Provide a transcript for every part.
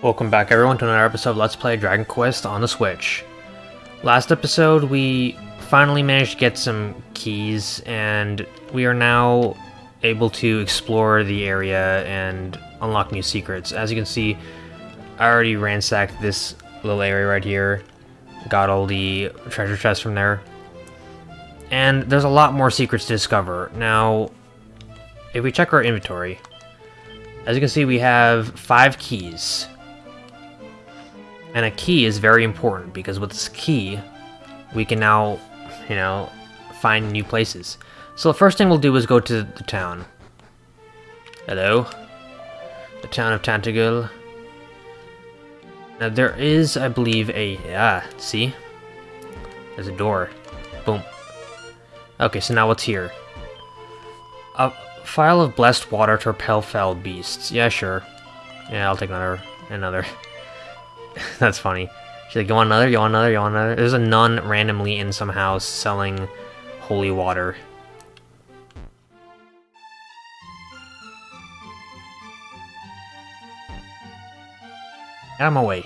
Welcome back everyone to another episode of Let's Play Dragon Quest on the Switch. Last episode we finally managed to get some keys and we are now able to explore the area and unlock new secrets. As you can see, I already ransacked this little area right here. Got all the treasure chests from there. And there's a lot more secrets to discover. Now, if we check our inventory, as you can see we have five keys. And a key is very important because with this key, we can now, you know, find new places. So the first thing we'll do is go to the town. Hello? The town of Tantegel. Now there is, I believe, a... Ah, see? There's a door. Boom. Okay, so now what's here? A file of blessed water to repel foul beasts. Yeah, sure. Yeah, I'll take another. Another. That's funny. She's like, you want another? You want another? You want another? There's a nun randomly in some house selling holy water. Out of my way.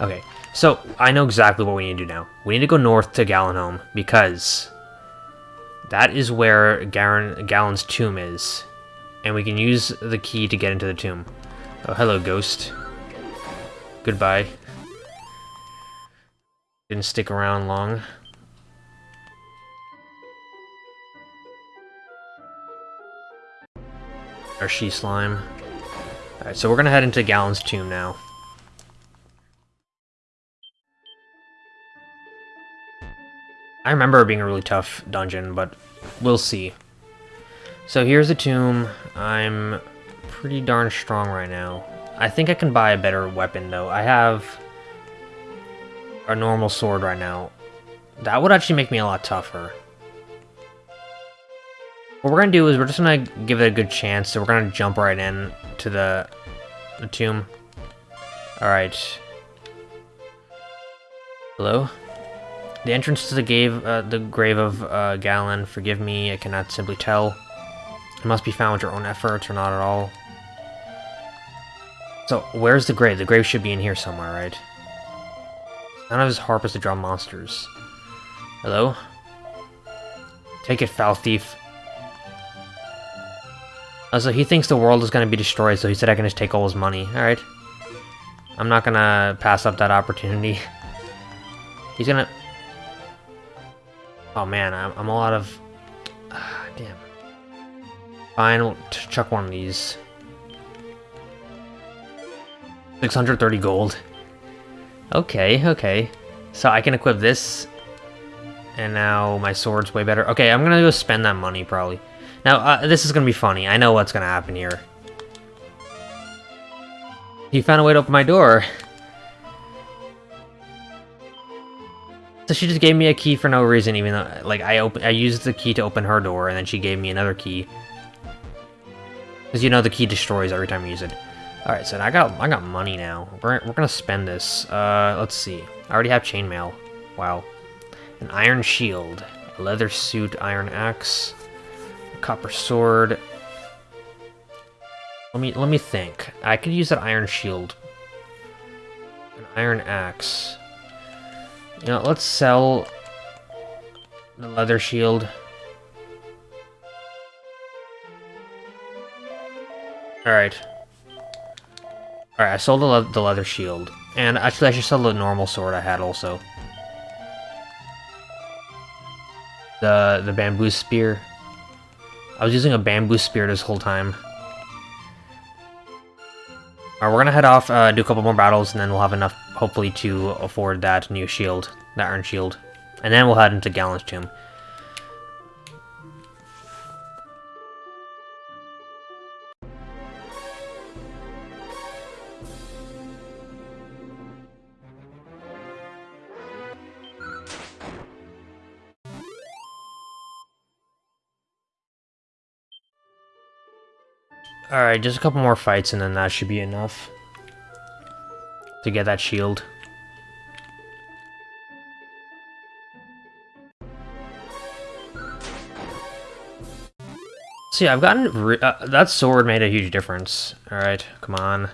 Okay, so I know exactly what we need to do now. We need to go north to Galenholm because that is where Garen, Galen's tomb is. And we can use the key to get into the tomb. Oh, hello, ghost. Goodbye. Didn't stick around long. Our she slime. Alright, so we're gonna head into Galen's tomb now. I remember it being a really tough dungeon, but we'll see. So here's the tomb. I'm pretty darn strong right now. I think I can buy a better weapon, though. I have a normal sword right now. That would actually make me a lot tougher. What we're gonna do is we're just gonna give it a good chance, so we're gonna jump right in to the, the tomb. Alright. Hello? The entrance to the grave, uh, the grave of uh, Galen, forgive me, I cannot simply tell. It must be found with your own efforts or not at all. So, where's the grave? The grave should be in here somewhere, right? None of his harp is to draw monsters. Hello? Take it, foul thief. Also, he thinks the world is going to be destroyed, so he said I can just take all his money. Alright. I'm not going to pass up that opportunity. He's going to... Oh man, I'm, I'm of... Ah, damn. Fine, we'll chuck one of these. 630 gold. Okay, okay. So I can equip this. And now my sword's way better. Okay, I'm gonna go spend that money, probably. Now, uh, this is gonna be funny. I know what's gonna happen here. He found a way to open my door. So she just gave me a key for no reason, even though, like, I open, I used the key to open her door, and then she gave me another key. Because you know the key destroys every time you use it. Alright, so I got I got money now. We're, we're gonna spend this. Uh, let's see. I already have chainmail. Wow. An iron shield. A leather suit, iron axe. Copper sword. Let me let me think. I could use that iron shield. An iron axe. You know, let's sell the leather shield. Alright. Alright, I sold the, le the leather shield. And actually, I should sell the normal sword I had also. The, the bamboo spear. I was using a bamboo spear this whole time. Alright, we're gonna head off, uh, do a couple more battles, and then we'll have enough, hopefully, to afford that new shield, that iron shield. And then we'll head into Galen's Tomb. Alright, just a couple more fights and then that should be enough. To get that shield. See, I've gotten... Uh, that sword made a huge difference. Alright, come on.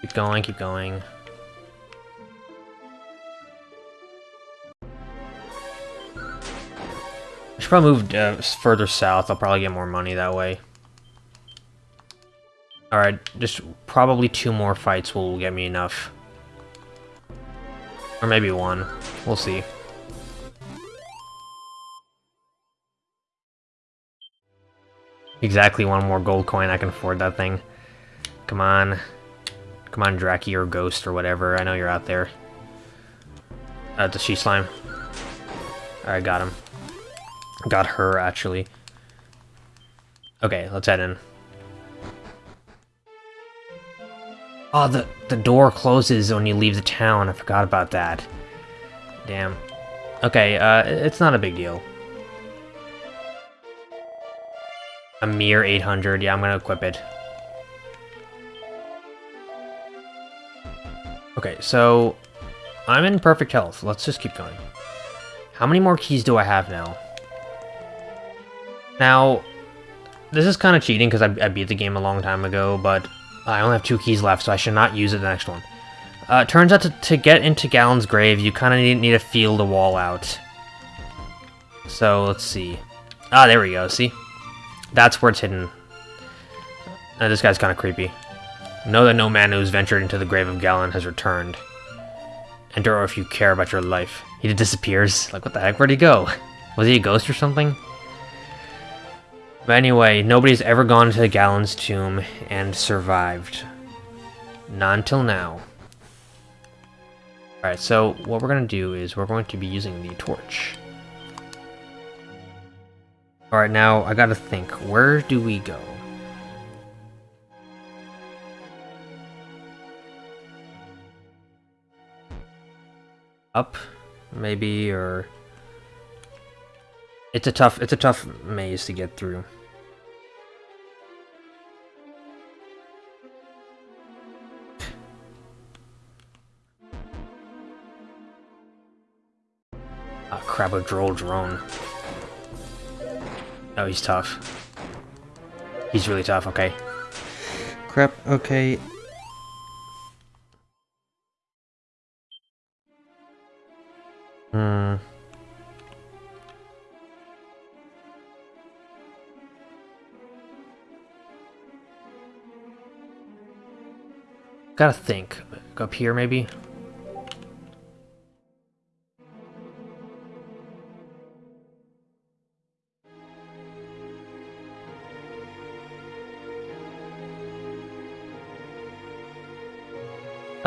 Keep going, keep going. I should probably move uh, further south. I'll probably get more money that way. Alright, just probably two more fights will get me enough. Or maybe one. We'll see. Exactly one more gold coin, I can afford that thing. Come on. Come on, Draki or Ghost or whatever. I know you're out there. Uh, the She Slime. Alright, got him. Got her, actually. Okay, let's head in. Oh, the, the door closes when you leave the town. I forgot about that. Damn. Okay, uh, it's not a big deal. A mere 800. Yeah, I'm gonna equip it. Okay, so... I'm in perfect health. Let's just keep going. How many more keys do I have now? Now, this is kind of cheating because I, I, beat the game a long time ago, but I only have two keys left, so I should not use it the next one. Uh, turns out to, to get into Galen's grave, you kind of need, need to feel the wall out. So, let's see. Ah, there we go, see? That's where it's hidden. This guy's kind of creepy. Know that no man who's ventured into the grave of Galen has returned. Enter if you care about your life. He disappears. Like, what the heck? Where'd he go? Was he a ghost or something? But anyway, nobody's ever gone to the Galen's tomb and survived. Not until now. Alright, so what we're going to do is we're going to be using the torch. Alright, now I gotta think. Where do we go? Up, maybe, or... It's a tough, it's a tough maze to get through. Crap, a droll drone. Oh, he's tough. He's really tough, okay. Crap, okay. Hmm. Gotta think. Up here, maybe?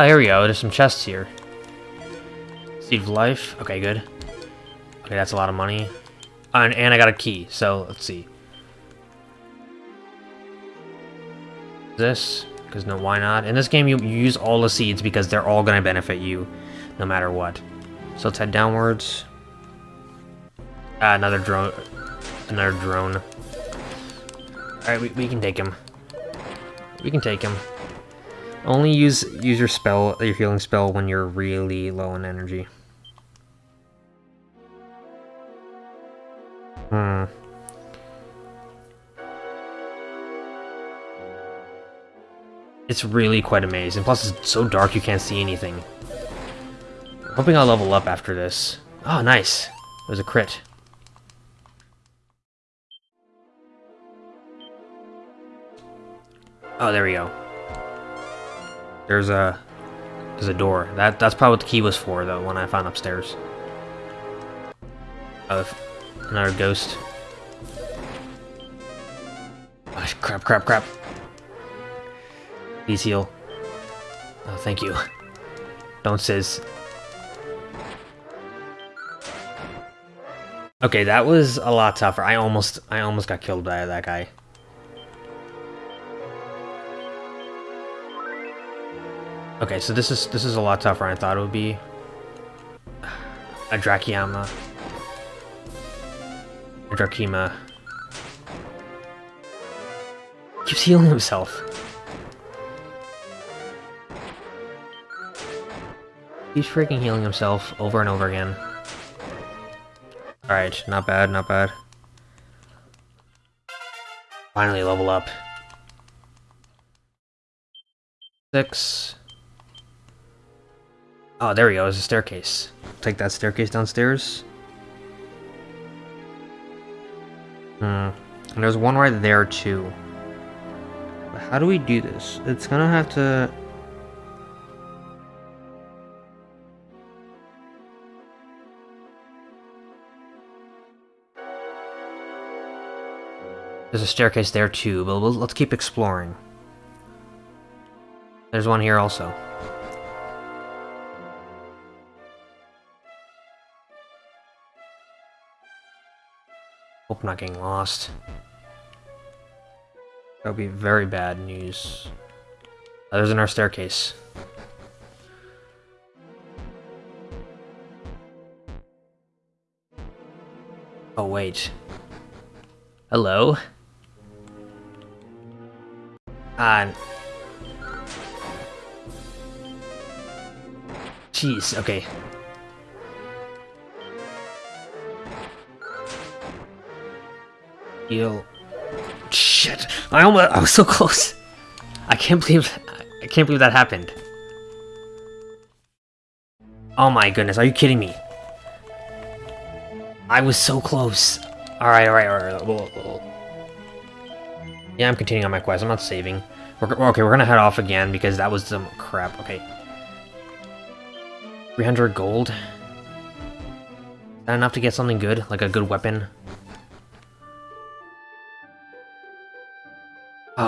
Oh, here we go. There's some chests here. Seed of Life. Okay, good. Okay, that's a lot of money. And, and I got a key, so let's see. This, because no, why not? In this game, you, you use all the seeds because they're all going to benefit you, no matter what. So let's head downwards. Ah, another drone. Another drone. Alright, we, we can take him. We can take him. Only use use your spell, your healing spell, when you're really low on energy. Hmm. It's really quite amazing. Plus, it's so dark you can't see anything. I'm Hoping I'll level up after this. Oh, nice. There's a crit. Oh, there we go. There's a there's a door. That that's probably what the key was for, though. When I found upstairs. Oh, another ghost. Oh, crap! Crap! Crap! Please heal. Oh, thank you. Don't sizz. Okay, that was a lot tougher. I almost I almost got killed by that guy. Okay, so this is this is a lot tougher than I thought it would be. A Drakiyama. A Drakima. Keeps healing himself. He's freaking healing himself over and over again. Alright, not bad, not bad. Finally level up. Six. Oh, there we go. There's a staircase. Take that staircase downstairs. Hmm. And there's one right there, too. But how do we do this? It's gonna have to... There's a staircase there too, but let's keep exploring. There's one here also. Hope I'm not getting lost. That would be very bad news. Oh, there's another staircase. Oh, wait. Hello? Uh... Jeez, okay. Shit! I almost- I was so close! I can't believe- I can't believe that happened. Oh my goodness, are you kidding me? I was so close. Alright, alright, alright. Yeah, I'm continuing on my quest. I'm not saving. We're, okay, we're gonna head off again because that was some crap. Okay. 300 gold. Is that enough to get something good? Like a good weapon?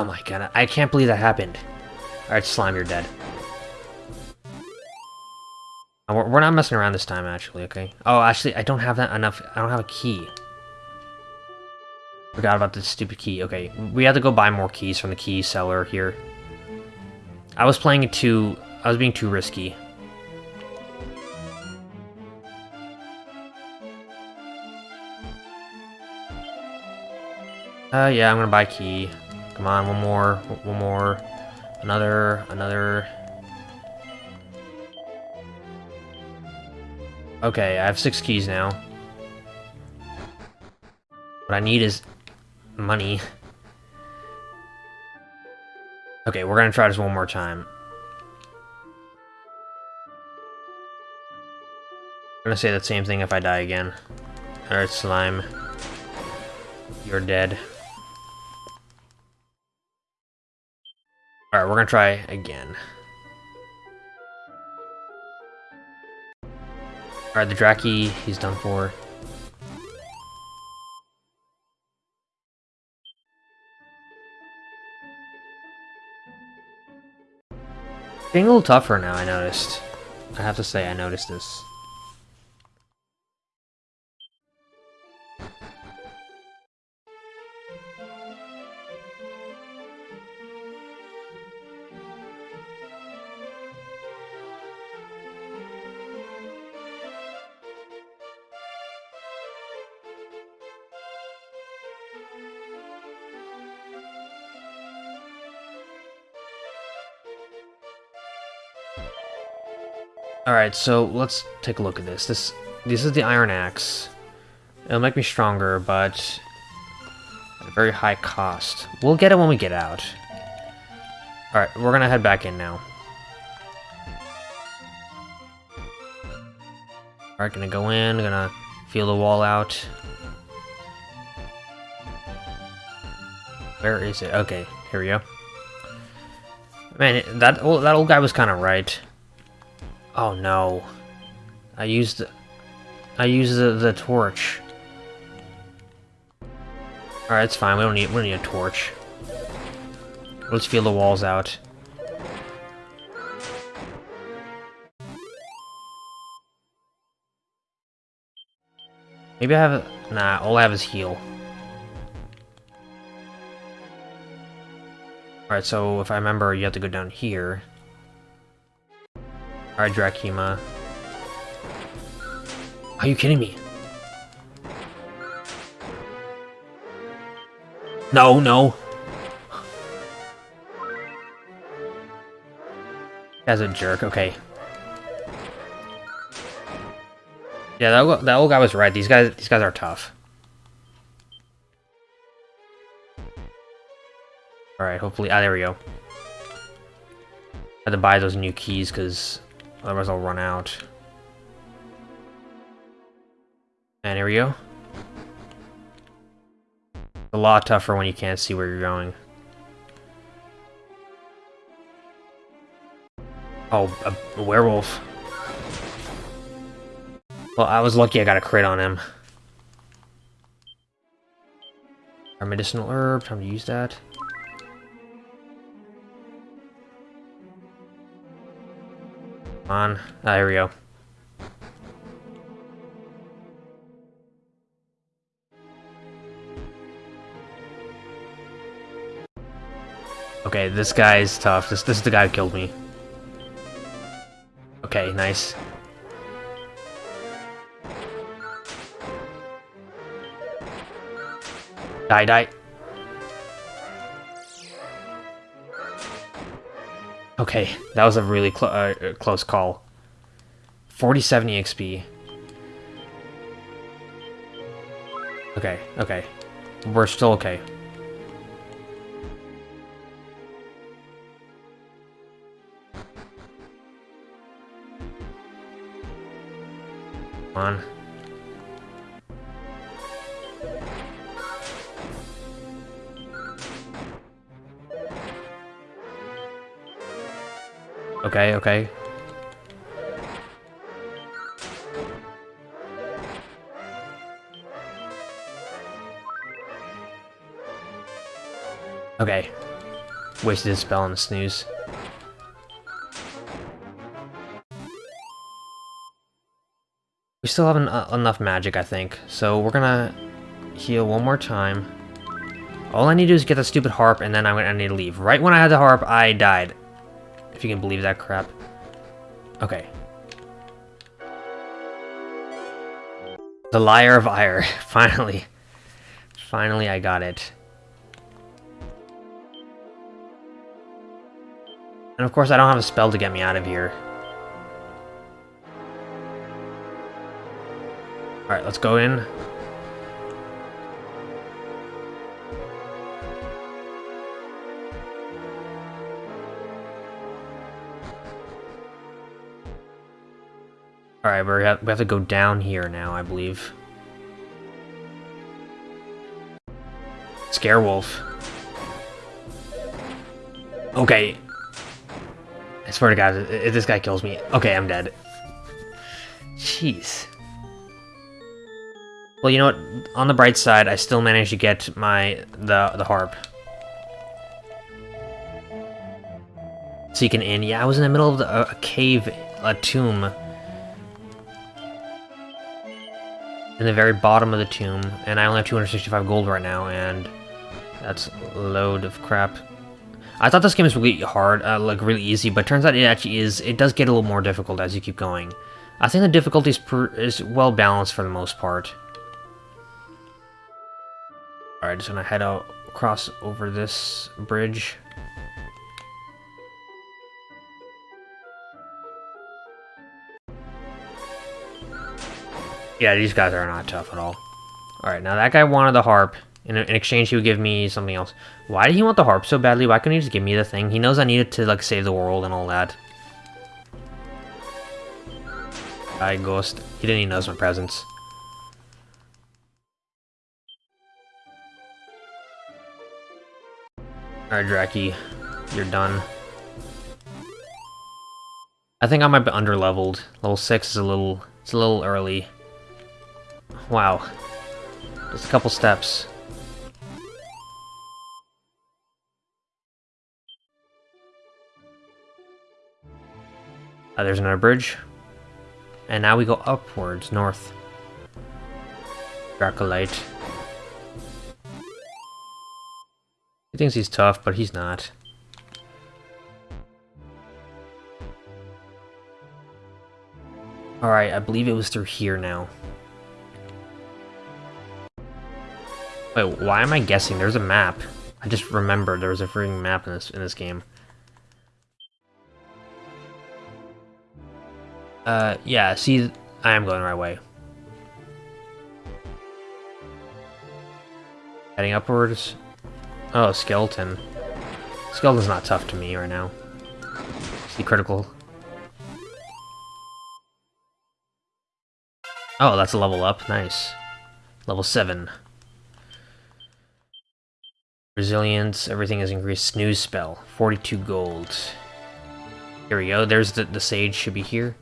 Oh my god, I can't believe that happened. Alright, Slime, you're dead. We're not messing around this time, actually, okay? Oh, actually, I don't have that enough. I don't have a key. Forgot about this stupid key. Okay, we have to go buy more keys from the key seller here. I was playing it too... I was being too risky. Uh, yeah, I'm gonna buy key. Come on, one more, one more. Another, another. Okay, I have six keys now. What I need is money. Okay, we're gonna try this one more time. I'm gonna say the same thing if I die again. Alright, slime. You're dead. Gonna try again. Alright, the Draki, he's done for. Getting a little tougher now, I noticed. I have to say, I noticed this. Alright, so let's take a look at this. This this is the Iron Axe. It'll make me stronger, but at a very high cost. We'll get it when we get out. Alright, we're gonna head back in now. Alright, gonna go in, gonna feel the wall out. Where is it? Okay, here we go. Man, that old, that old guy was kind of right. Oh no. I used... I used the, the torch. Alright, it's fine. We don't need we don't need a torch. Let's feel the walls out. Maybe I have a... Nah, all I have is heal. Alright, so if I remember, you have to go down here. Alright, Drakima. Are you kidding me? No, no. As a jerk, okay. Yeah, that, that old guy was right. These guys, these guys are tough. Alright, hopefully... Ah, there we go. Had to buy those new keys, because otherwise I'll run out. And here we go. a lot tougher when you can't see where you're going. Oh, a, a werewolf. Well, I was lucky I got a crit on him. Our medicinal herb, time to use that. On. Ah, here we go. Okay, this guy's tough. This this is the guy who killed me. Okay, nice. Die, die. Okay, that was a really clo uh, uh close call. 47 EXP. Okay, okay. We're still okay. Come on. Okay, okay. Okay. Wasted a spell on the snooze. We still have uh, enough magic, I think. So we're gonna heal one more time. All I need to do is get the stupid harp, and then I'm gonna I need to leave. Right when I had the harp, I died. You can believe that crap. Okay. The Lyre of Ire. Finally. Finally, I got it. And of course, I don't have a spell to get me out of here. Alright, let's go in. Alright, we have, we have to go down here now, I believe. Scarewolf. Okay. I swear to God, if this guy kills me... Okay, I'm dead. Jeez. Well, you know what? On the bright side, I still managed to get my... the, the harp. Seeking in. Yeah, I was in the middle of the, a cave, a tomb. In the very bottom of the tomb, and I only have 265 gold right now, and that's a load of crap. I thought this game was really hard, uh, like really easy, but turns out it actually is. It does get a little more difficult as you keep going. I think the difficulty is, is well balanced for the most part. Alright, just gonna head out across over this bridge. Yeah, these guys are not tough at all. Alright, now that guy wanted the harp. In, in, exchange, he would give me something else. Why did he want the harp so badly? Why couldn't he just give me the thing? He knows I need it to, like, save the world and all that. Hi, Ghost. He didn't even notice my presence. Alright, Draki. You're done. I think I might be underleveled. Level 6 is a little... It's a little early. Wow. Just a couple steps. Uh, there's another bridge. And now we go upwards, north. Dracolite. He thinks he's tough, but he's not. Alright, I believe it was through here now. Wait, why am I guessing? There's a map. I just remembered there was a freaking map in this in this game. Uh, yeah, see, I am going the right way. Heading upwards. Oh, skeleton. Skeleton's not tough to me right now. See critical. Oh, that's a level up. Nice. Level 7. Resilience, everything is increased. Snooze spell, 42 gold. Here we go, there's the, the sage, should be here.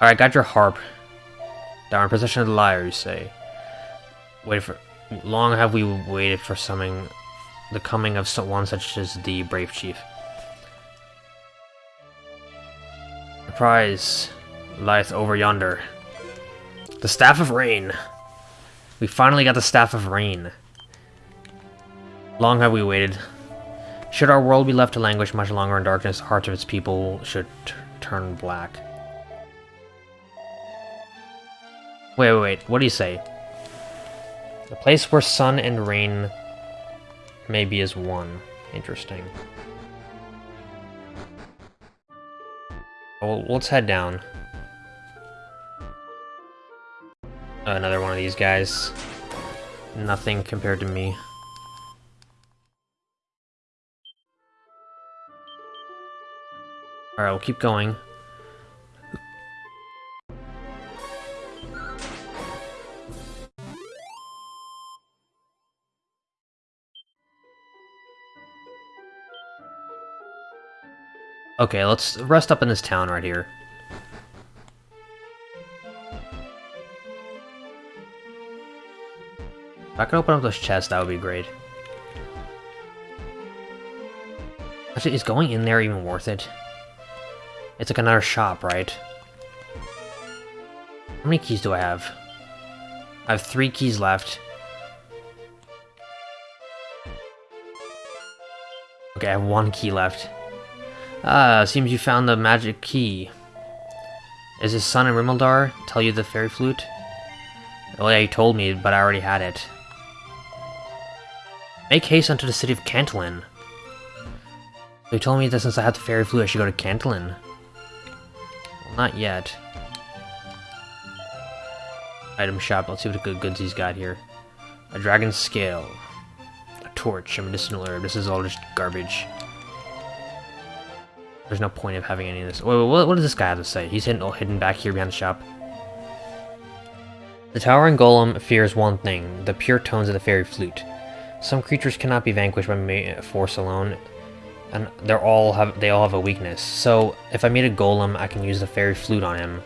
Alright, got your harp. Down possession of the lyre, you say. Wait for... Long have we waited for summoning the coming of one such as the brave chief. The prize lieth over yonder. The Staff of Rain. We finally got the Staff of Rain. Long have we waited. Should our world be left to languish much longer in darkness, the hearts of its people should turn black. Wait, wait, wait, what do you say? The place where sun and rain maybe is one. Interesting. Well, let's head down. Another one of these guys. Nothing compared to me. Alright, we'll keep going. Okay, let's rest up in this town right here. If I could open up those chests, that would be great. Actually, is going in there even worth it? It's like another shop, right? How many keys do I have? I have three keys left. Okay, I have one key left. Ah, seems you found the magic key. Is his son in Rimuldar tell you the fairy flute? Oh yeah, he told me, but I already had it. Make haste unto the city of Cantlin. They told me that since I had the fairy flute, I should go to Cantlin. Not yet. Item shop, let's see what good goods he's got here. A dragon scale. A torch, a medicinal herb. This is all just garbage. There's no point of having any of this. Wait, wait, what does this guy have to say? He's hidden, oh, hidden back here behind the shop. The towering golem fears one thing, the pure tones of the fairy flute. Some creatures cannot be vanquished by force alone, and they're all have they all have a weakness. So if I made a golem, I can use the fairy flute on him,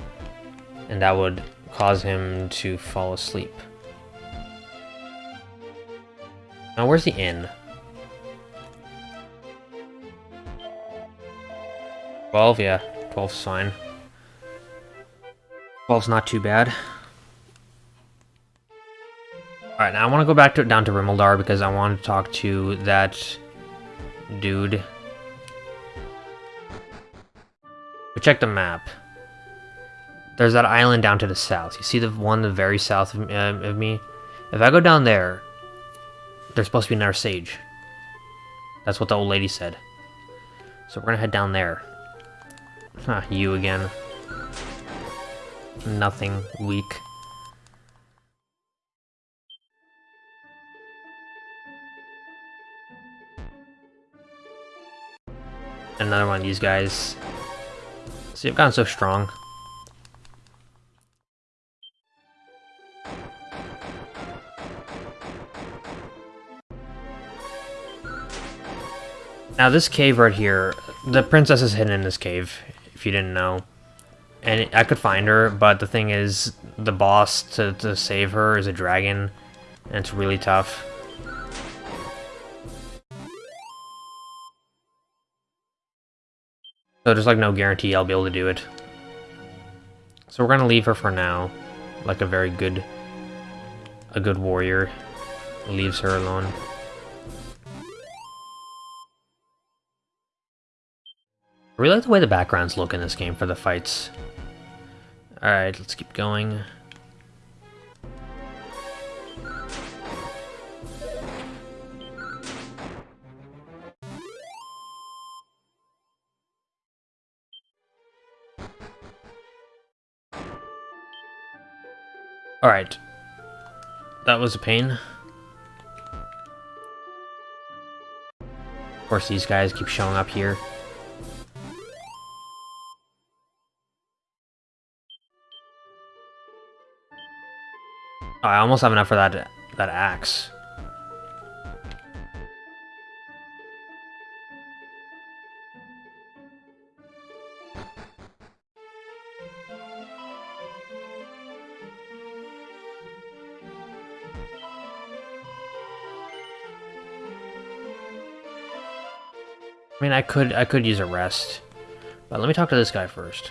and that would cause him to fall asleep. Now where's the inn? 12, yeah. 12's fine. 12's not too bad. Alright, now I want to go back to down to Rimuldar because I want to talk to that dude check the map. There's that island down to the south. You see the one the very south of, uh, of me? If I go down there, there's supposed to be another sage. That's what the old lady said. So we're gonna head down there. Ah, you again. Nothing. Weak. Another one of these guys. See, I've gotten so strong. Now this cave right here, the princess is hidden in this cave, if you didn't know. And I could find her, but the thing is, the boss to, to save her is a dragon, and it's really tough. So there's like no guarantee I'll be able to do it. So we're gonna leave her for now. Like a very good a good warrior. Leaves her alone. I really like the way the backgrounds look in this game for the fights. Alright, let's keep going. Alright. That was a pain. Of course, these guys keep showing up here. Oh, I almost have enough for that that axe. Mean, I could I could use a rest, but let me talk to this guy first.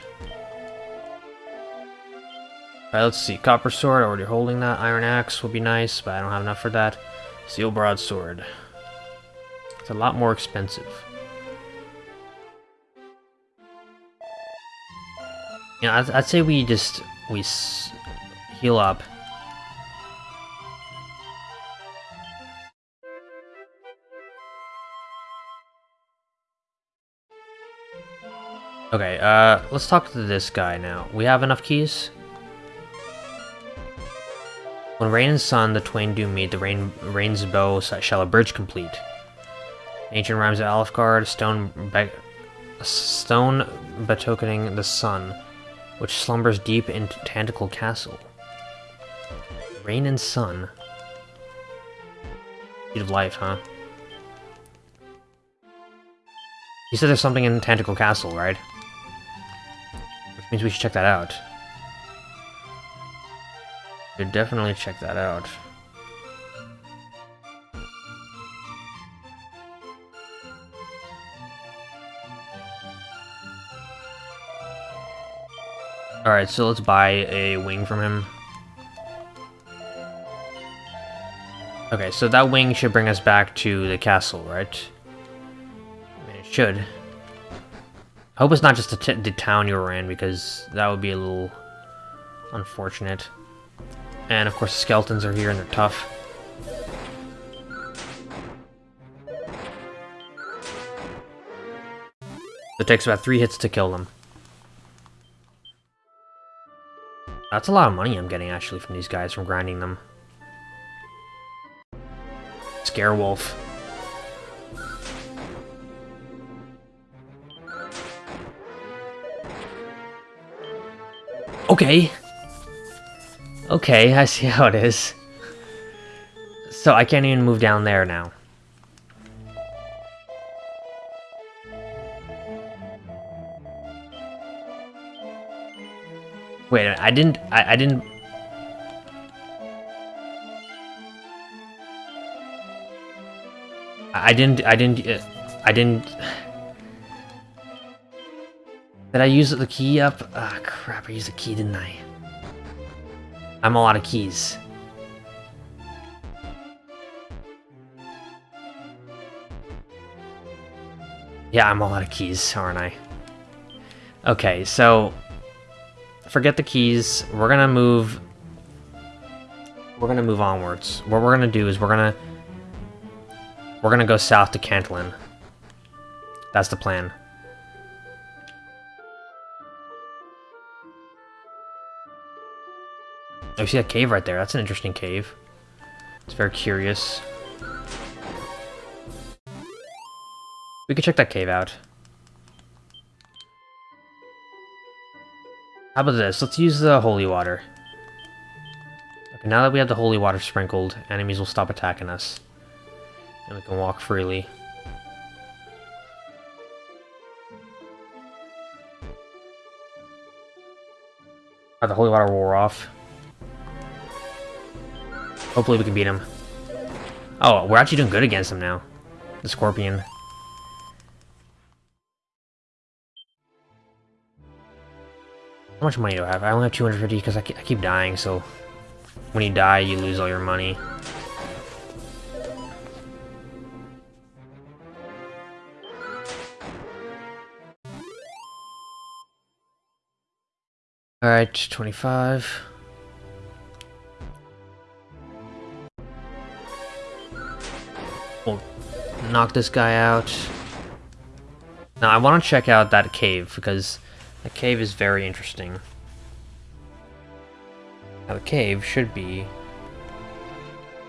Alright, let's see. Copper sword, already holding that. Iron axe would be nice, but I don't have enough for that. Steel broadsword. It's a lot more expensive. Yeah, I'd, I'd say we just we heal up. Okay, uh, let's talk to this guy now. We have enough keys? When rain and sun, the twain do meet, the rain, rain's bow shall a bridge complete. Ancient rhymes of Alefgard, stone, stone betokening the sun, which slumbers deep in Tantegel Castle. Rain and sun. Seed of life, huh? You said there's something in Tantegel Castle, right? Means we should check that out. Should definitely check that out. Alright, so let's buy a wing from him. Okay, so that wing should bring us back to the castle, right? I mean, it should. I hope it's not just the, town you were in, because that would be a little unfortunate. And of course the skeletons are here and they're tough. It takes about three hits to kill them. That's a lot of money I'm getting, actually, from these guys, from grinding them. Scare Okay. Okay, I see how it is. So I can't even move down there now. Wait, I didn't, I, I didn't... I didn't, I didn't, uh, I didn't... Did I use the key up? Ah, oh, crap, I used the key, didn't I? I'm a lot of keys. Yeah, I'm a lot of keys, aren't I? Okay, so... Forget the keys. We're gonna move... We're gonna move onwards. What we're gonna do is we're gonna... We're gonna go south to Cantlin. That's the plan. Oh, you see that cave right there? That's an interesting cave. It's very curious. We could check that cave out. How about this? Let's use the holy water. Okay, now that we have the holy water sprinkled, enemies will stop attacking us. And we can walk freely. Oh, the holy water wore off. Hopefully we can beat him. Oh, we're actually doing good against him now. The Scorpion. How much money do I have? I only have 250 because I, I keep dying, so... When you die, you lose all your money. Alright, 25. knock this guy out. Now, I want to check out that cave, because the cave is very interesting. Now, the cave should be...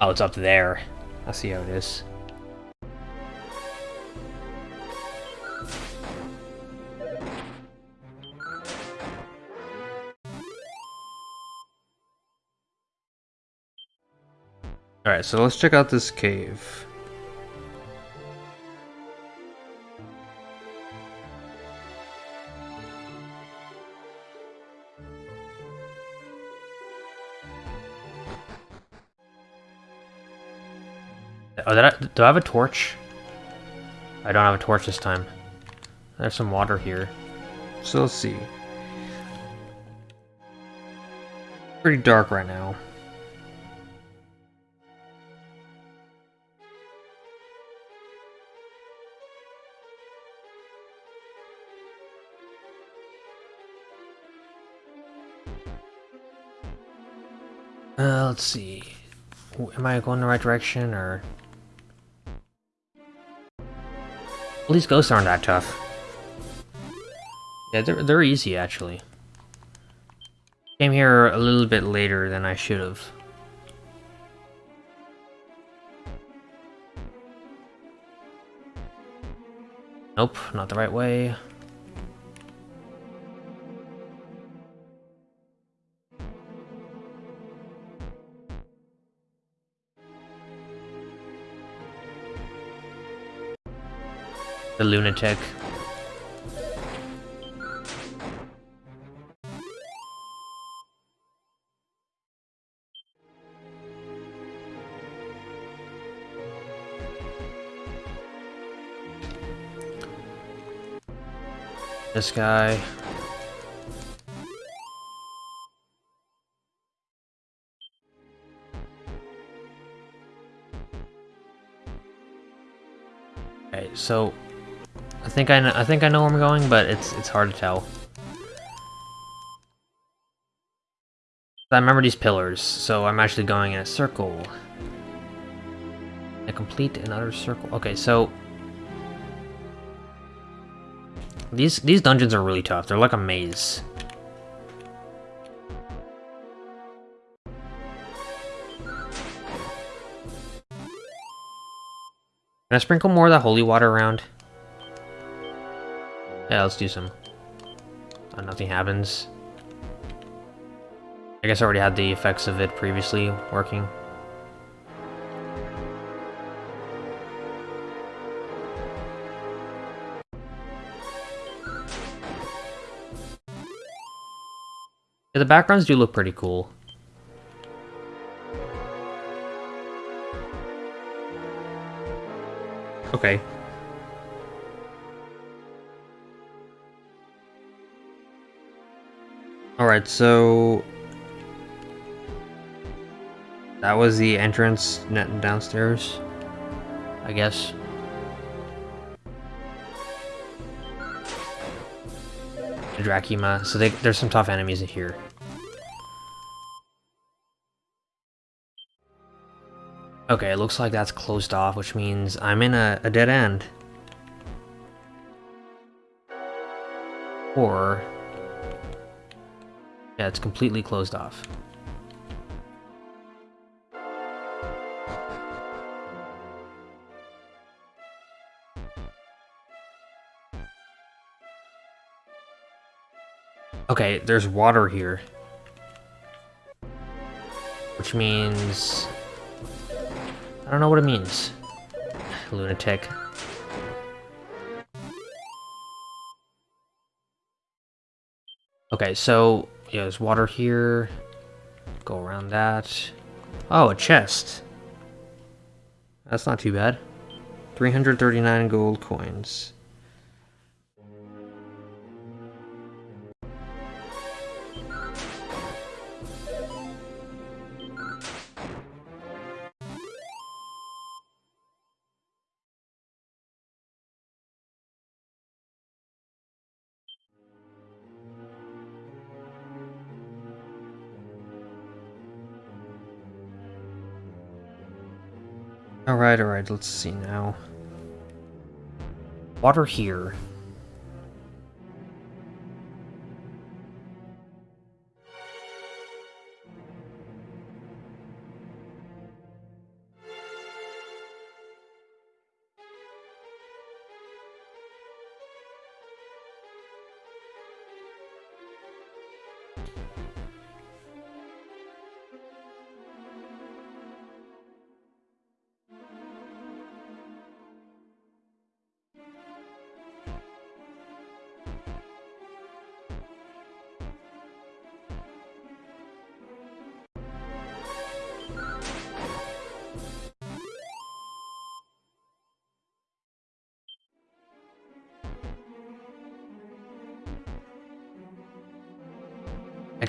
Oh, it's up there. I see how it is. Alright, so let's check out this cave. Oh, I, do I have a torch? I don't have a torch this time. There's some water here. So let's see. Pretty dark right now. Uh, let's see. Am I going the right direction, or... At least ghosts aren't that tough. Yeah, they're, they're easy, actually. Came here a little bit later than I should have. Nope, not the right way. The lunatic. This guy. So I think I know, I think I know where I'm going, but it's it's hard to tell. I remember these pillars, so I'm actually going in a circle. A complete and utter circle. Okay, so these these dungeons are really tough. They're like a maze. Can I sprinkle more of that holy water around? Yeah, let's do some. Uh, nothing happens. I guess I already had the effects of it previously working. Yeah, the backgrounds do look pretty cool. Okay, Alright, so... That was the entrance net downstairs, I guess. Drachima, so they, there's some tough enemies in here. Okay, it looks like that's closed off, which means I'm in a, a dead end. Or yeah, it's completely closed off. Okay, there's water here. Which means... I don't know what it means. Lunatic. Okay, so yeah, there's water here. Go around that. Oh, a chest. That's not too bad. 339 gold coins. Alright, alright, let's see now. Water here.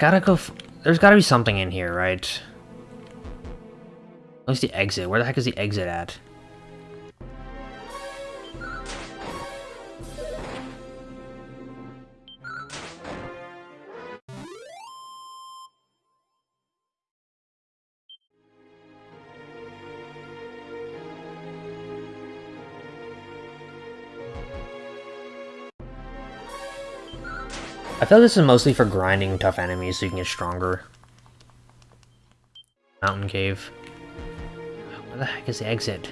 Gotta go... There's gotta be something in here, right? Where's the exit? Where the heck is the exit at? I feel like this is mostly for grinding tough enemies so you can get stronger. Mountain cave. Where the heck is the exit?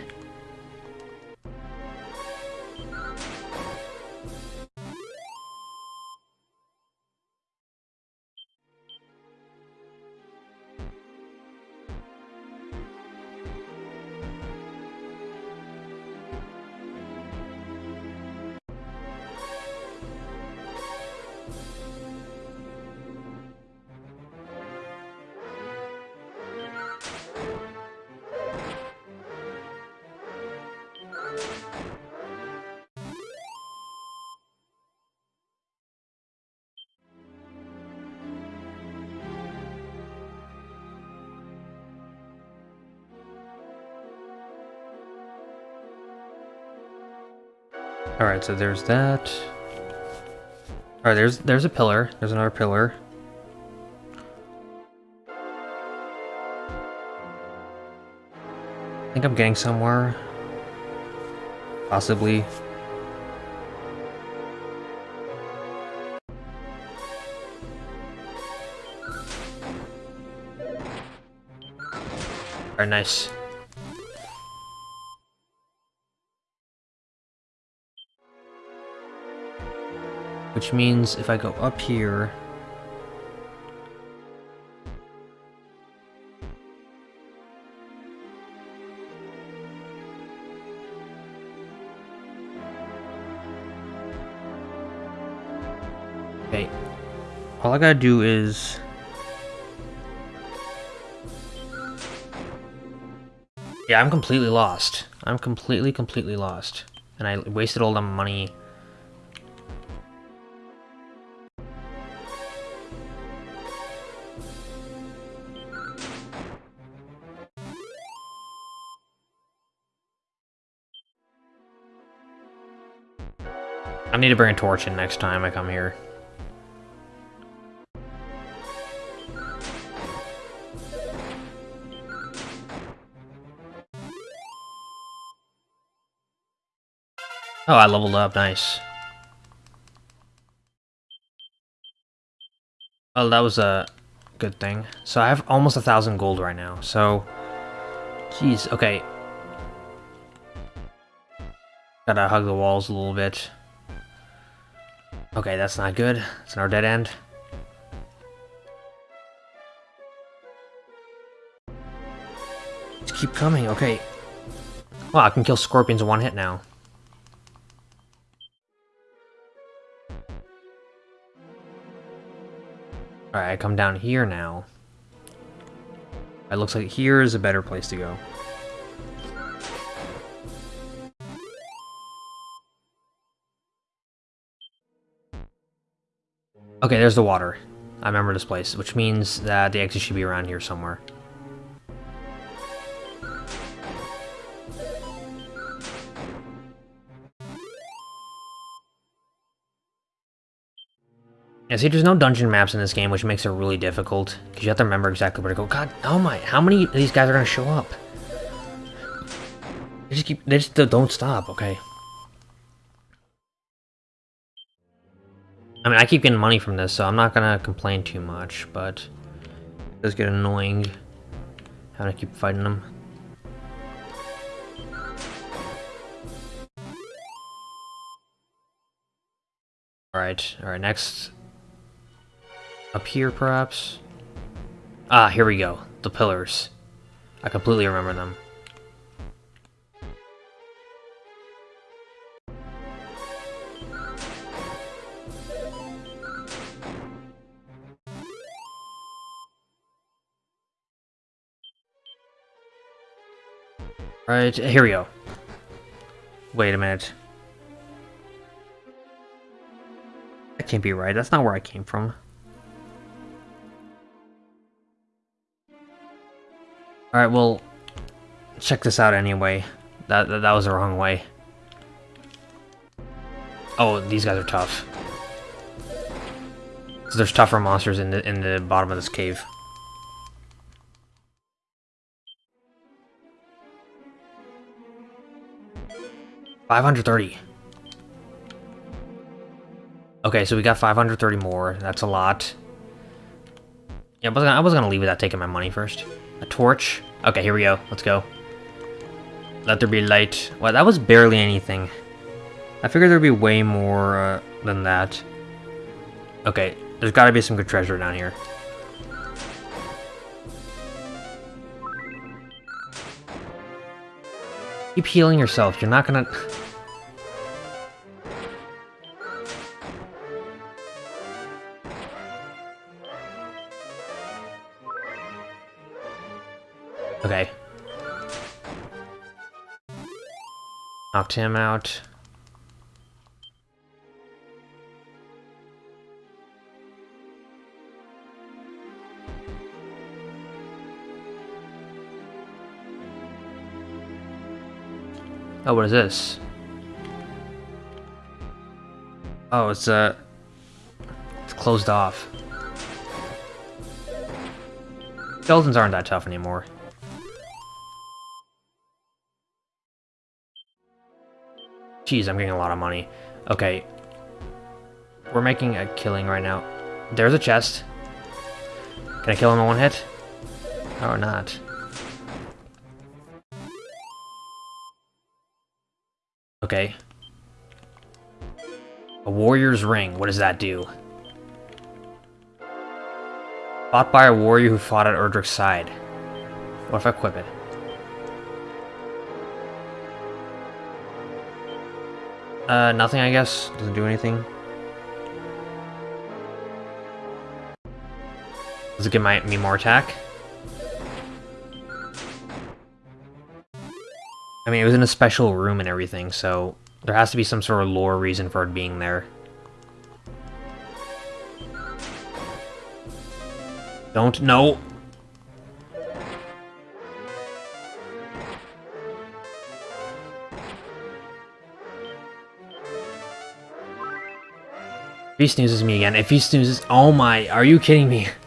Alright, so there's that. Alright, there's there's a pillar. There's another pillar. I think I'm getting somewhere. Possibly. Alright, nice. Which means if I go up here... Okay. All I gotta do is... Yeah, I'm completely lost. I'm completely, completely lost. And I wasted all the money need to bring a torch in next time I come here. Oh, I leveled up, nice. Oh, that was a good thing. So I have almost a thousand gold right now, so... Jeez, okay. Gotta hug the walls a little bit. Okay, that's not good. It's our dead end. Just keep coming, okay. Well, I can kill scorpions in one hit now. Alright, I come down here now. It looks like here is a better place to go. Okay, there's the water. I remember this place, which means that the exit should be around here somewhere. Yeah, see, there's no dungeon maps in this game, which makes it really difficult, because you have to remember exactly where to go. God, oh my, how many of these guys are going to show up? They just keep, they just don't stop, okay. I mean, I keep getting money from this, so I'm not gonna complain too much, but it does get annoying having to keep fighting them. Alright, alright, next... Up here, perhaps? Ah, here we go. The pillars. I completely remember them. Right, here we go. Wait a minute. That can't be right. That's not where I came from. Alright, well, check this out anyway. That, that, that was the wrong way. Oh, these guys are tough. So there's tougher monsters in the in the bottom of this cave. Five hundred thirty. Okay, so we got 530 more. That's a lot. Yeah, I was, gonna, I was gonna leave without taking my money first. A torch. Okay, here we go. Let's go. Let there be light. Well, that was barely anything. I figured there'd be way more uh, than that. Okay, there's gotta be some good treasure down here. Keep healing yourself. You're not gonna... Knocked him out. Oh, what is this? Oh, it's, uh... It's closed off. Skeletons aren't that tough anymore. Jeez, I'm getting a lot of money. Okay. We're making a killing right now. There's a chest. Can I kill him in one hit? Or not? Okay. A warrior's ring. What does that do? Fought by a warrior who fought at Erdrick's side. What if I equip it? Uh, nothing, I guess. Doesn't do anything. Does it give my, me more attack? I mean, it was in a special room and everything, so there has to be some sort of lore reason for it being there. Don't know. He snoozes me again, if he snoozes- Oh my, are you kidding me?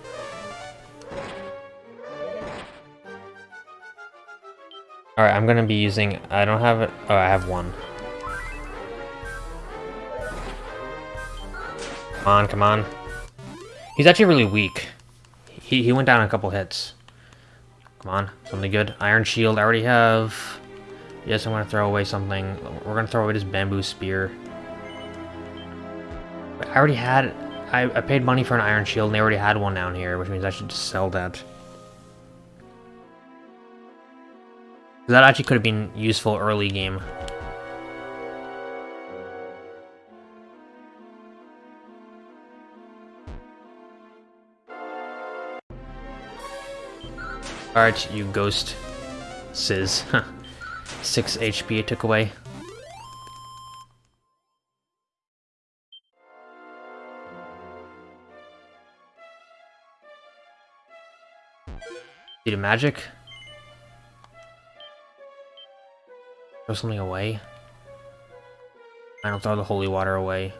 Alright, I'm gonna be using... I don't have it... Oh, I have one. Come on, come on. He's actually really weak. He, he went down a couple hits. Come on, something good. Iron Shield, I already have... Yes, I'm gonna throw away something. We're gonna throw away this bamboo spear. I already had... I, I paid money for an Iron Shield, and they already had one down here, which means I should just sell that. That actually could have been useful early game. Alright, you ghost. Sizz. 6 HP it took away. Seed of magic? Throw something away? I don't throw the holy water away.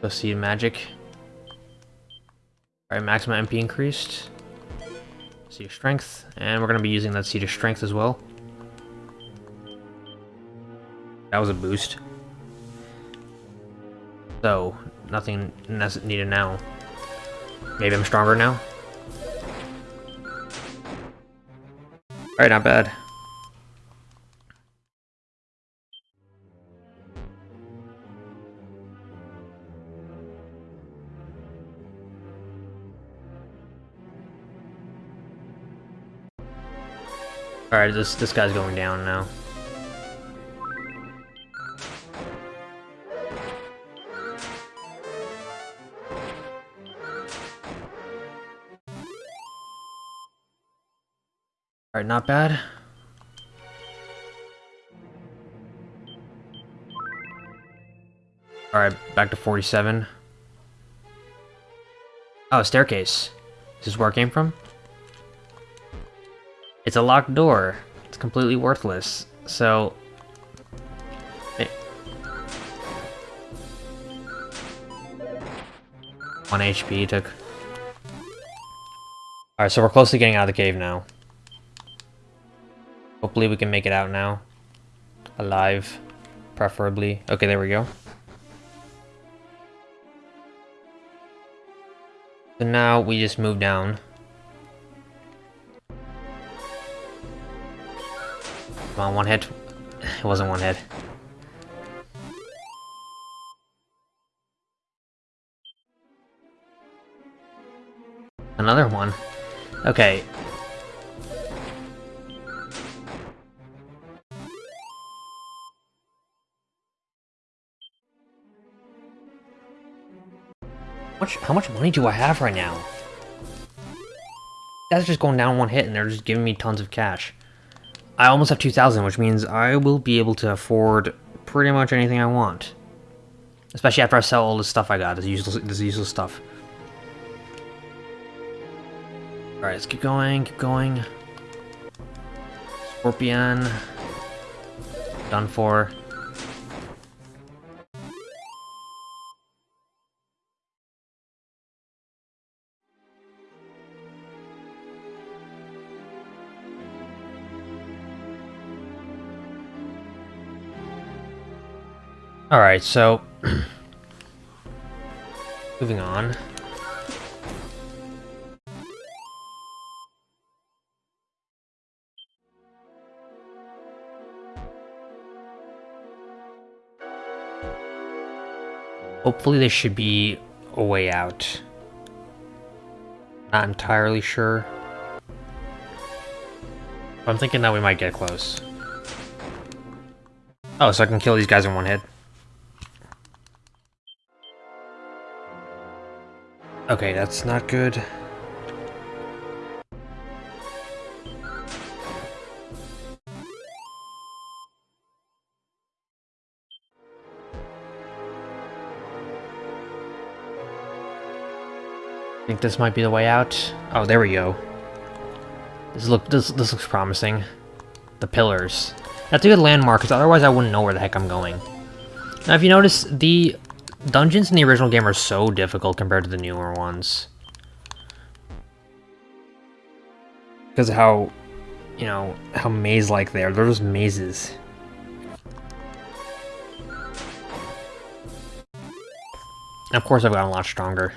The seed magic. Alright, maximum MP increased. Seed of strength. And we're gonna be using that seed of strength as well. That was a boost. So, nothing needed now. Maybe I'm stronger now? Alright, not bad. Alright, this this guy's going down now. Not bad. Alright, back to 47. Oh, staircase. This is this where it came from? It's a locked door. It's completely worthless. So... It... One HP took. Alright, so we're close to getting out of the cave now. Hopefully we can make it out now. Alive, preferably. Okay, there we go. So now we just move down. Come on, one hit. It wasn't one hit. Another one. Okay. Much, how much money do I have right now? That's just going down one hit and they're just giving me tons of cash. I almost have 2,000, which means I will be able to afford pretty much anything I want. Especially after I sell all this stuff I got, this useless, this useless stuff. Alright, let's keep going, keep going. Scorpion. Done for. Alright, so... moving on. Hopefully there should be a way out. Not entirely sure. I'm thinking that we might get close. Oh, so I can kill these guys in one hit. Okay, that's not good. I think this might be the way out. Oh, there we go. This look this this looks promising. The pillars. That's a good landmark, because otherwise I wouldn't know where the heck I'm going. Now, if you notice, the dungeons in the original game are so difficult compared to the newer ones. Because how, you know, how maze-like they are. They're just mazes. And of course I've gotten a lot stronger.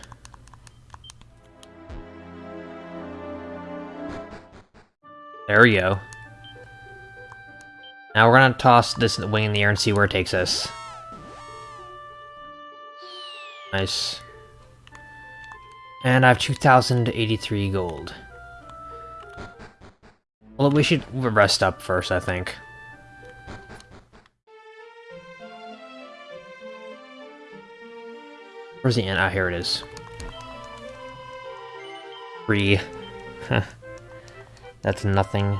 There we go. Now we're gonna toss this wing in the air and see where it takes us. Nice. And I have 2,083 gold. Well, we should rest up first, I think. Where's the end? Ah, here it is. Three. That's nothing.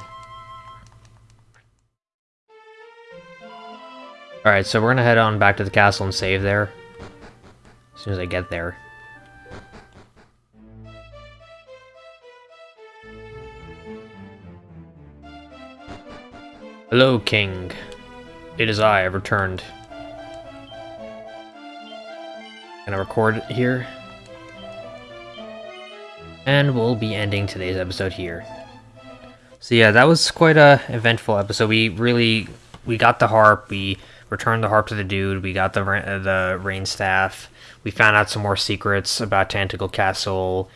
Alright, so we're gonna head on back to the castle and save there. As soon as I get there. Hello, King. It is I, I've returned. Gonna record here. And we'll be ending today's episode here. So yeah, that was quite a eventful episode. We really, we got the harp, we returned the harp to the dude. We got the the rain staff. We found out some more secrets about Tantegel Castle,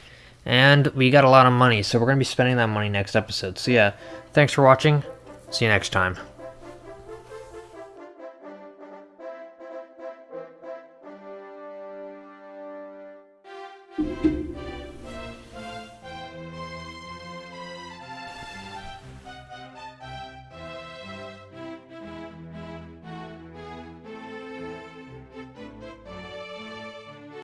and we got a lot of money. So we're gonna be spending that money next episode. So yeah, thanks for watching. See you next time.